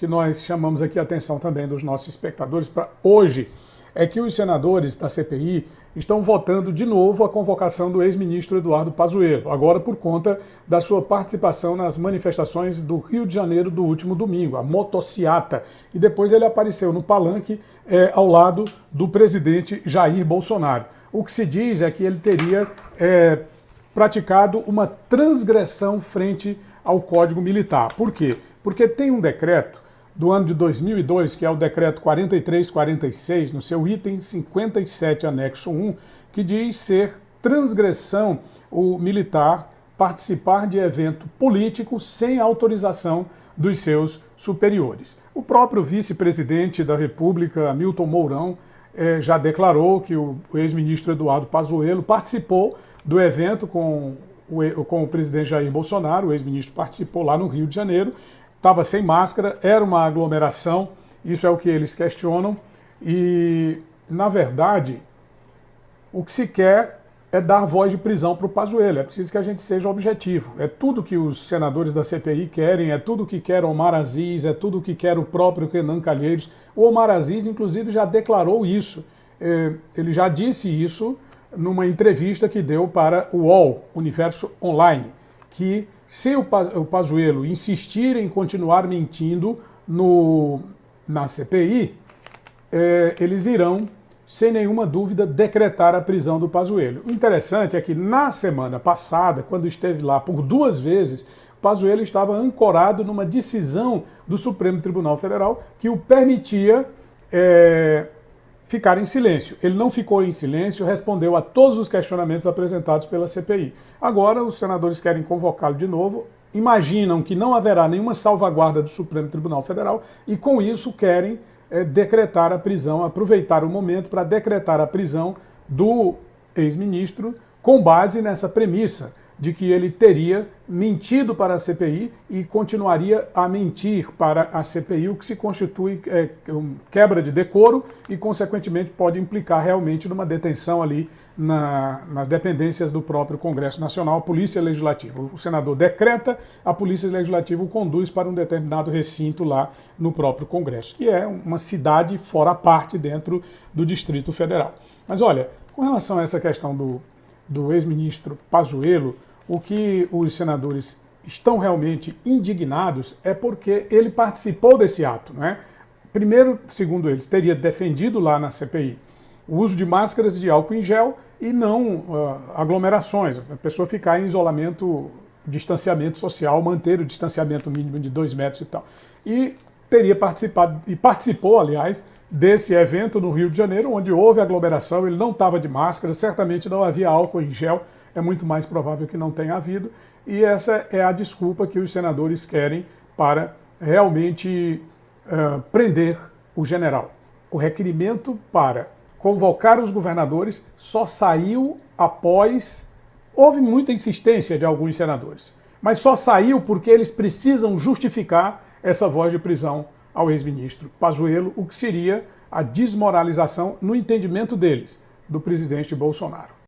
que nós chamamos aqui a atenção também dos nossos espectadores para hoje é que os senadores da CPI estão votando de novo a convocação do ex-ministro Eduardo Pazuello, agora por conta da sua participação nas manifestações do Rio de Janeiro do último domingo, a motociata, e depois ele apareceu no palanque é, ao lado do presidente Jair Bolsonaro. O que se diz é que ele teria é, praticado uma transgressão frente ao Código Militar. Por quê? Porque tem um decreto do ano de 2002, que é o decreto 4346, no seu item 57, anexo 1, que diz ser transgressão o militar participar de evento político sem autorização dos seus superiores. O próprio vice-presidente da República, Milton Mourão, eh, já declarou que o ex-ministro Eduardo Pazuello participou do evento com o, com o presidente Jair Bolsonaro, o ex-ministro participou lá no Rio de Janeiro, estava sem máscara, era uma aglomeração, isso é o que eles questionam, e, na verdade, o que se quer é dar voz de prisão para o Pazuello, é preciso que a gente seja objetivo. É tudo que os senadores da CPI querem, é tudo que quer Omar Aziz, é tudo que quer o próprio Renan Calheiros. O Omar Aziz, inclusive, já declarou isso, é, ele já disse isso numa entrevista que deu para o UOL, Universo Online, que se o Pazuello insistir em continuar mentindo no, na CPI, é, eles irão, sem nenhuma dúvida, decretar a prisão do Pazuello. O interessante é que na semana passada, quando esteve lá por duas vezes, Pazuello estava ancorado numa decisão do Supremo Tribunal Federal que o permitia é, ficar em silêncio. Ele não ficou em silêncio, respondeu a todos os questionamentos apresentados pela CPI. Agora, os senadores querem convocá-lo de novo, imaginam que não haverá nenhuma salvaguarda do Supremo Tribunal Federal e, com isso, querem é, decretar a prisão, aproveitar o momento para decretar a prisão do ex-ministro com base nessa premissa de que ele teria mentido para a CPI e continuaria a mentir para a CPI, o que se constitui é, quebra de decoro e, consequentemente, pode implicar realmente numa detenção ali na, nas dependências do próprio Congresso Nacional, a Polícia Legislativa. O senador decreta, a Polícia Legislativa o conduz para um determinado recinto lá no próprio Congresso, que é uma cidade fora parte dentro do Distrito Federal. Mas olha, com relação a essa questão do, do ex-ministro Pazuello, o que os senadores estão realmente indignados é porque ele participou desse ato. Não é? Primeiro, segundo eles, teria defendido lá na CPI o uso de máscaras de álcool em gel e não uh, aglomerações, a pessoa ficar em isolamento, distanciamento social, manter o distanciamento mínimo de dois metros e tal. E teria participado, e participou, aliás, desse evento no Rio de Janeiro, onde houve aglomeração, ele não estava de máscara, certamente não havia álcool em gel, é muito mais provável que não tenha havido, e essa é a desculpa que os senadores querem para realmente uh, prender o general. O requerimento para convocar os governadores só saiu após... Houve muita insistência de alguns senadores, mas só saiu porque eles precisam justificar essa voz de prisão ao ex-ministro Pazuello, o que seria a desmoralização, no entendimento deles, do presidente Bolsonaro.